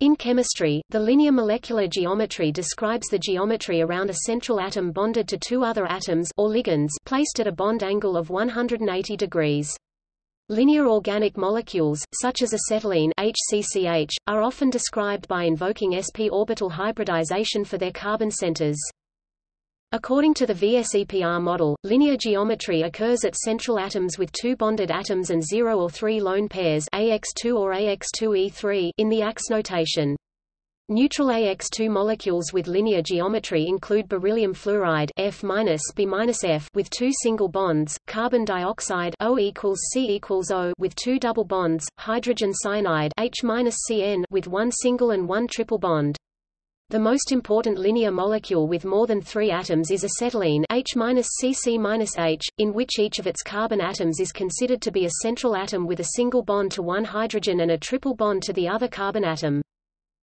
In chemistry, the linear molecular geometry describes the geometry around a central atom bonded to two other atoms or ligands placed at a bond angle of 180 degrees. Linear organic molecules, such as acetylene HCCH, are often described by invoking sp orbital hybridization for their carbon centers. According to the VSEPR model, linear geometry occurs at central atoms with two bonded atoms and zero or three lone pairs AX2 or AX2E3 in the AX notation. Neutral AX2 molecules with linear geometry include beryllium fluoride F-B-F with two single bonds, carbon dioxide O equals C equals O with two double bonds, hydrogen cyanide H-CN with one single and one triple bond. The most important linear molecule with more than three atoms is acetylene H-CC-H, in which each of its carbon atoms is considered to be a central atom with a single bond to one hydrogen and a triple bond to the other carbon atom.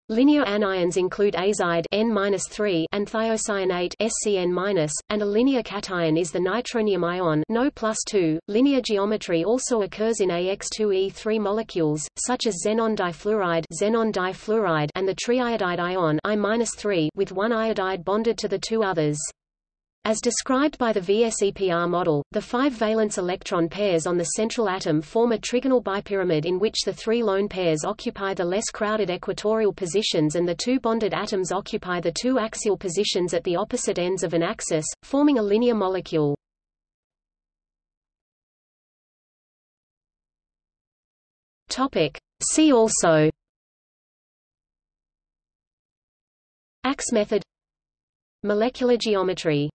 Linear anions include azide N-3 and thiocyanate SCN-, and a linear cation is the nitronium ion No plus 2. Linear geometry also occurs in AX2E3 molecules, such as xenon difluoride, xenon difluoride and the triiodide ion I-3 with one iodide bonded to the two others. As described by the VSEPR model, the five valence electron pairs on the central atom form a trigonal bipyramid in which the three lone pairs occupy the less crowded equatorial positions and the two bonded atoms occupy the two axial positions at the opposite ends of an axis, forming a linear molecule. Topic. See also Axe method Molecular geometry